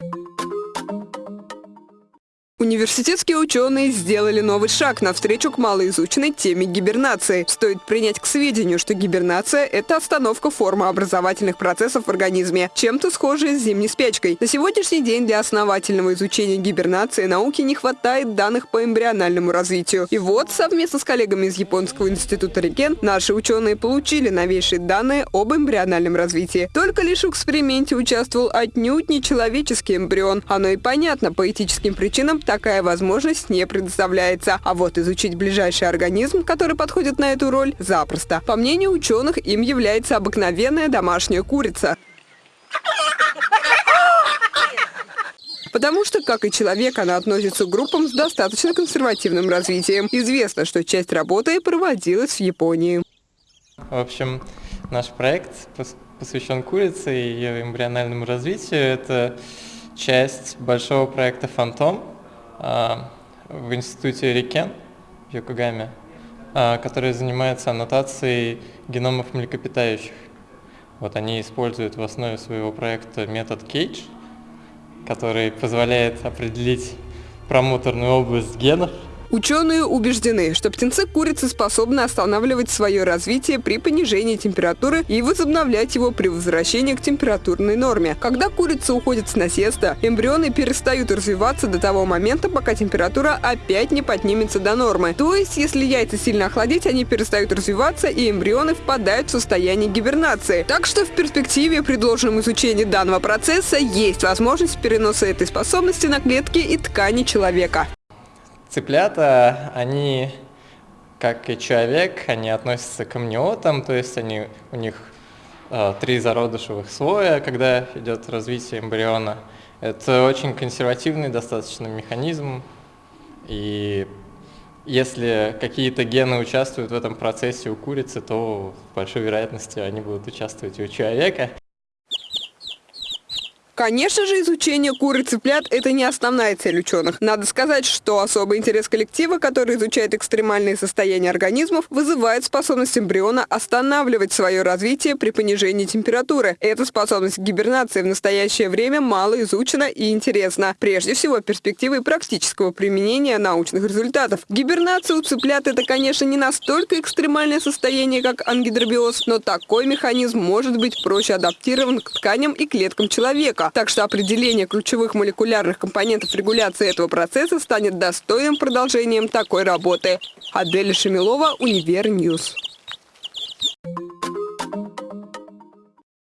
you Университетские ученые сделали новый шаг навстречу к малоизученной теме гибернации. Стоит принять к сведению, что гибернация – это остановка формы образовательных процессов в организме, чем-то схожая с зимней спячкой. На сегодняшний день для основательного изучения гибернации науки не хватает данных по эмбриональному развитию. И вот, совместно с коллегами из Японского института Рикен, наши ученые получили новейшие данные об эмбриональном развитии. Только лишь в эксперименте участвовал отнюдь не человеческий эмбрион. Оно и понятно, по этическим причинам такая возможность не предоставляется. А вот изучить ближайший организм, который подходит на эту роль, запросто. По мнению ученых, им является обыкновенная домашняя курица. Потому что, как и человек, она относится к группам с достаточно консервативным развитием. Известно, что часть работы проводилась в Японии. В общем, наш проект посвящен курице и ее эмбриональному развитию. Это часть большого проекта «Фантом», в институте Рикен в Йокогаме, а, который занимается аннотацией геномов млекопитающих. Вот они используют в основе своего проекта метод Cage, который позволяет определить промоторную область генов – Ученые убеждены, что птенцы курицы способны останавливать свое развитие при понижении температуры и возобновлять его при возвращении к температурной норме. Когда курица уходит с насеста, эмбрионы перестают развиваться до того момента, пока температура опять не поднимется до нормы. То есть, если яйца сильно охладить, они перестают развиваться и эмбрионы впадают в состояние гибернации. Так что в перспективе при должном изучении данного процесса есть возможность переноса этой способности на клетки и ткани человека. Цыплята, они, как и человек, они относятся к амниотам, то есть они, у них э, три зародышевых слоя, когда идет развитие эмбриона. Это очень консервативный достаточно механизм, и если какие-то гены участвуют в этом процессе у курицы, то с большой вероятностью они будут участвовать и у человека. Конечно же, изучение кур и цыплят – это не основная цель ученых. Надо сказать, что особый интерес коллектива, который изучает экстремальные состояния организмов, вызывает способность эмбриона останавливать свое развитие при понижении температуры. Эта способность гибернации в настоящее время мало изучена и интересна. Прежде всего, перспективы практического применения научных результатов. Гибернация у цыплят – это, конечно, не настолько экстремальное состояние, как ангидробиоз, но такой механизм может быть проще адаптирован к тканям и клеткам человека. Так что определение ключевых молекулярных компонентов регуляции этого процесса станет достойным продолжением такой работы. Адель Шамилова, Универньюз.